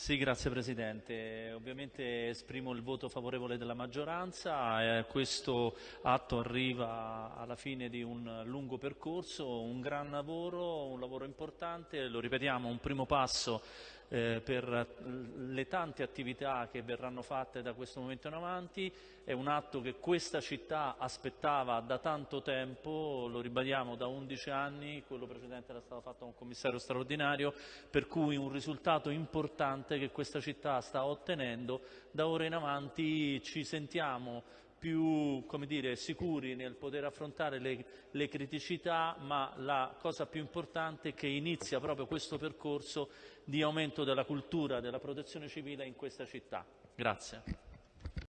Sì, grazie Presidente. Ovviamente esprimo il voto favorevole della maggioranza. Eh, questo atto arriva alla fine di un lungo percorso, un gran lavoro, un lavoro lo ripetiamo, un primo passo eh, per le tante attività che verranno fatte da questo momento in avanti. È un atto che questa città aspettava da tanto tempo, lo ribadiamo da 11 anni, quello precedente era stato fatto da un commissario straordinario, per cui un risultato importante che questa città sta ottenendo. Da ora in avanti ci sentiamo più dire, sicuri nel poter affrontare le, le, criticità, ma la cosa più importante è che inizia proprio questo percorso di aumento della cultura della protezione civile in questa città. Grazie.